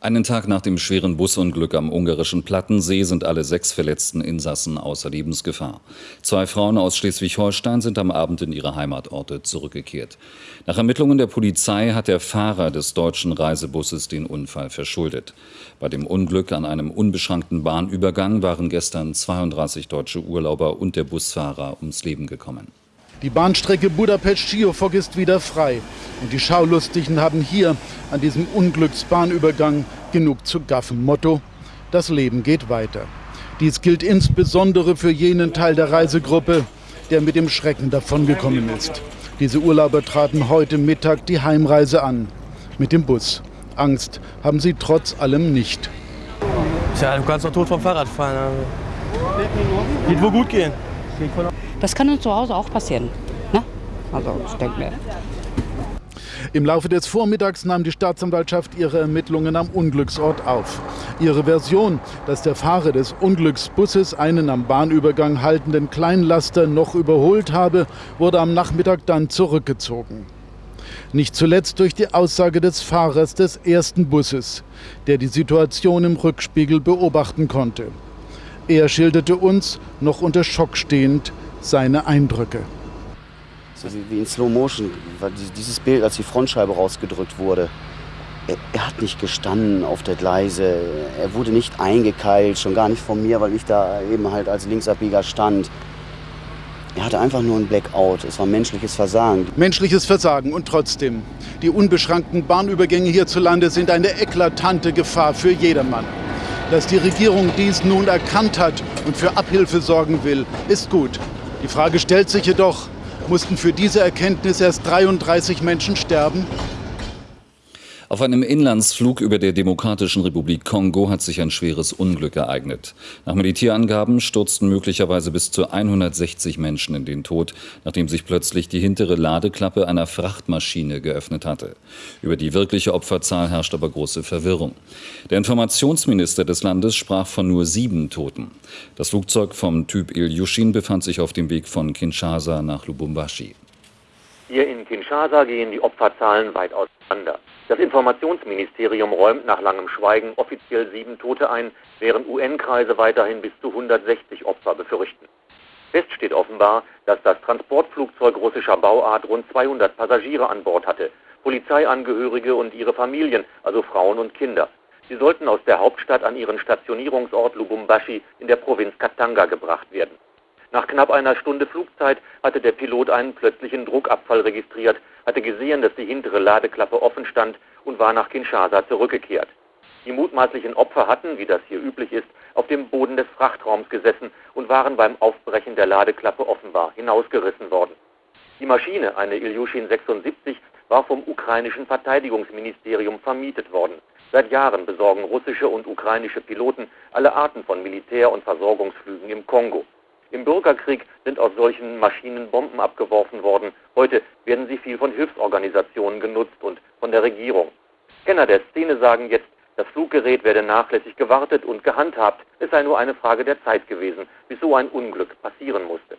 Einen Tag nach dem schweren Busunglück am ungarischen Plattensee sind alle sechs verletzten Insassen außer Lebensgefahr. Zwei Frauen aus Schleswig-Holstein sind am Abend in ihre Heimatorte zurückgekehrt. Nach Ermittlungen der Polizei hat der Fahrer des deutschen Reisebusses den Unfall verschuldet. Bei dem Unglück an einem unbeschrankten Bahnübergang waren gestern 32 deutsche Urlauber und der Busfahrer ums Leben gekommen. Die Bahnstrecke Budapest-Schiofok ist wieder frei. Und die Schaulustigen haben hier an diesem Unglücksbahnübergang genug zu gaffen. Motto, das Leben geht weiter. Dies gilt insbesondere für jenen Teil der Reisegruppe, der mit dem Schrecken davongekommen ist. Diese Urlauber traten heute Mittag die Heimreise an. Mit dem Bus. Angst haben sie trotz allem nicht. Ja, du kannst doch tot vom Fahrrad fahren. Also. Geht wohl gut gehen. Das kann uns zu Hause auch passieren. Ne? Also ich denke mir. Im Laufe des Vormittags nahm die Staatsanwaltschaft ihre Ermittlungen am Unglücksort auf. Ihre Version, dass der Fahrer des Unglücksbusses einen am Bahnübergang haltenden Kleinlaster noch überholt habe, wurde am Nachmittag dann zurückgezogen. Nicht zuletzt durch die Aussage des Fahrers des ersten Busses, der die Situation im Rückspiegel beobachten konnte. Er schilderte uns, noch unter Schock stehend, seine Eindrücke. So wie, wie in Slow Motion, dieses Bild, als die Frontscheibe rausgedrückt wurde. Er, er, hat nicht gestanden auf der Gleise, er wurde nicht eingekeilt, schon gar nicht von mir, weil ich da eben halt als Linksabbieger stand. Er hatte einfach nur ein Blackout. Es war menschliches Versagen. Menschliches Versagen und trotzdem. Die unbeschränkten Bahnübergänge hierzulande sind eine eklatante Gefahr für jedermann. Dass die Regierung dies nun erkannt hat und für Abhilfe sorgen will, ist gut. Die Frage stellt sich jedoch, mussten für diese Erkenntnis erst 33 Menschen sterben? Auf einem Inlandsflug über der Demokratischen Republik Kongo hat sich ein schweres Unglück ereignet. Nach Militärangaben stürzten möglicherweise bis zu 160 Menschen in den Tod, nachdem sich plötzlich die hintere Ladeklappe einer Frachtmaschine geöffnet hatte. Über die wirkliche Opferzahl herrscht aber große Verwirrung. Der Informationsminister des Landes sprach von nur sieben Toten. Das Flugzeug vom Typ Ilyushin befand sich auf dem Weg von Kinshasa nach Lubumbashi. Hier in Kinshasa gehen die Opferzahlen weit auseinander. Das Informationsministerium räumt nach langem Schweigen offiziell sieben Tote ein, während UN-Kreise weiterhin bis zu 160 Opfer befürchten. Fest steht offenbar, dass das Transportflugzeug russischer Bauart rund 200 Passagiere an Bord hatte, Polizeiangehörige und ihre Familien, also Frauen und Kinder. Sie sollten aus der Hauptstadt an ihren Stationierungsort Lubumbashi in der Provinz Katanga gebracht werden. Nach knapp einer Stunde Flugzeit hatte der Pilot einen plötzlichen Druckabfall registriert, hatte gesehen, dass die hintere Ladeklappe offen stand und war nach Kinshasa zurückgekehrt. Die mutmaßlichen Opfer hatten, wie das hier üblich ist, auf dem Boden des Frachtraums gesessen und waren beim Aufbrechen der Ladeklappe offenbar hinausgerissen worden. Die Maschine, eine Ilyushin 76, war vom ukrainischen Verteidigungsministerium vermietet worden. Seit Jahren besorgen russische und ukrainische Piloten alle Arten von Militär- und Versorgungsflügen im Kongo. Im Bürgerkrieg sind aus solchen Maschinen Bomben abgeworfen worden. Heute werden sie viel von Hilfsorganisationen genutzt und von der Regierung. Kenner der Szene sagen jetzt, das Fluggerät werde nachlässig gewartet und gehandhabt. Es sei nur eine Frage der Zeit gewesen, bis so ein Unglück passieren musste.